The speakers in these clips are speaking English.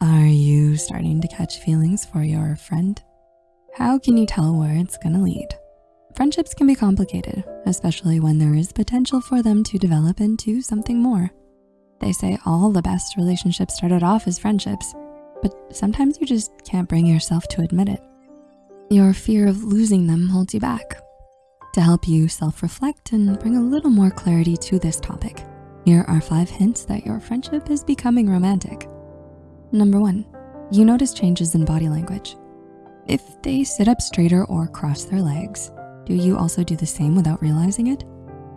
Are you starting to catch feelings for your friend? How can you tell where it's gonna lead? Friendships can be complicated, especially when there is potential for them to develop into something more. They say all the best relationships started off as friendships, but sometimes you just can't bring yourself to admit it. Your fear of losing them holds you back. To help you self-reflect and bring a little more clarity to this topic, here are five hints that your friendship is becoming romantic. Number one, you notice changes in body language. If they sit up straighter or cross their legs, do you also do the same without realizing it?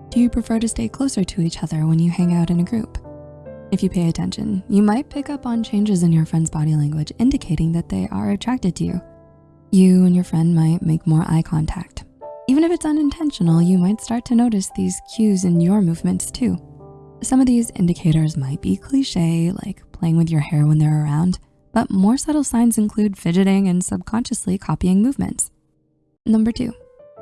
Do you prefer to stay closer to each other when you hang out in a group? If you pay attention, you might pick up on changes in your friend's body language indicating that they are attracted to you. You and your friend might make more eye contact. Even if it's unintentional, you might start to notice these cues in your movements too. Some of these indicators might be cliche, like playing with your hair when they're around, but more subtle signs include fidgeting and subconsciously copying movements. Number two,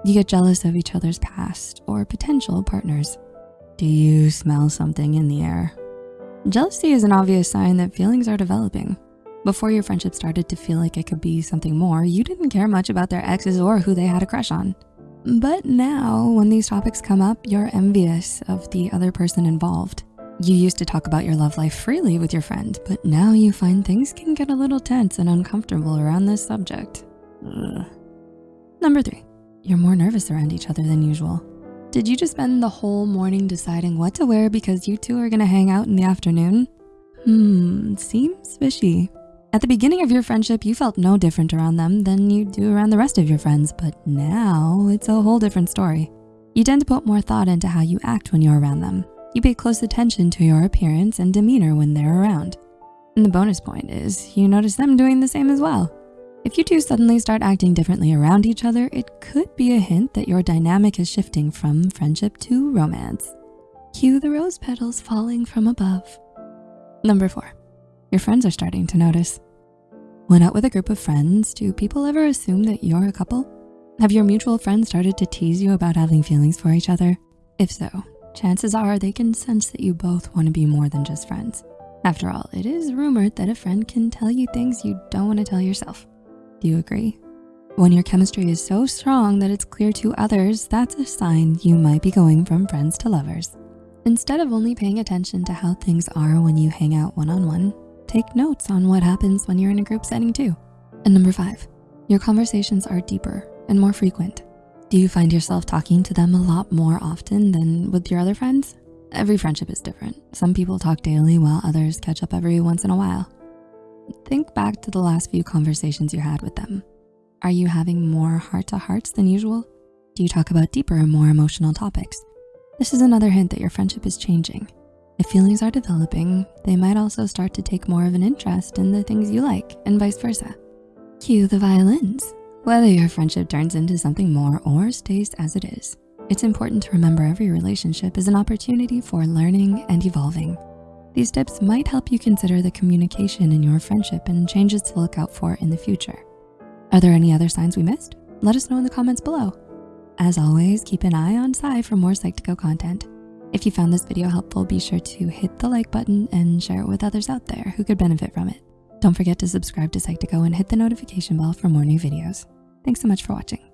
you get jealous of each other's past or potential partners. Do you smell something in the air? Jealousy is an obvious sign that feelings are developing. Before your friendship started to feel like it could be something more, you didn't care much about their exes or who they had a crush on. But now, when these topics come up, you're envious of the other person involved. You used to talk about your love life freely with your friend, but now you find things can get a little tense and uncomfortable around this subject. Ugh. Number three, you're more nervous around each other than usual. Did you just spend the whole morning deciding what to wear because you two are gonna hang out in the afternoon? Hmm, seems fishy. At the beginning of your friendship, you felt no different around them than you do around the rest of your friends, but now it's a whole different story. You tend to put more thought into how you act when you're around them. You pay close attention to your appearance and demeanor when they're around. And the bonus point is you notice them doing the same as well. If you two suddenly start acting differently around each other, it could be a hint that your dynamic is shifting from friendship to romance. Cue the rose petals falling from above. Number four, your friends are starting to notice. When out with a group of friends, do people ever assume that you're a couple? Have your mutual friends started to tease you about having feelings for each other? If so, chances are they can sense that you both wanna be more than just friends. After all, it is rumored that a friend can tell you things you don't wanna tell yourself. Do you agree? When your chemistry is so strong that it's clear to others, that's a sign you might be going from friends to lovers. Instead of only paying attention to how things are when you hang out one-on-one, -on -one, take notes on what happens when you're in a group setting too. And number five, your conversations are deeper and more frequent. Do you find yourself talking to them a lot more often than with your other friends? Every friendship is different. Some people talk daily while others catch up every once in a while. Think back to the last few conversations you had with them. Are you having more heart-to-hearts than usual? Do you talk about deeper and more emotional topics? This is another hint that your friendship is changing. If feelings are developing, they might also start to take more of an interest in the things you like and vice versa. Cue the violins. Whether your friendship turns into something more or stays as it is, it's important to remember every relationship is an opportunity for learning and evolving. These tips might help you consider the communication in your friendship and changes to look out for in the future. Are there any other signs we missed? Let us know in the comments below. As always, keep an eye on Psy for more Psych2Go content. If you found this video helpful, be sure to hit the like button and share it with others out there who could benefit from it. Don't forget to subscribe to Psych2Go and hit the notification bell for more new videos. Thanks so much for watching.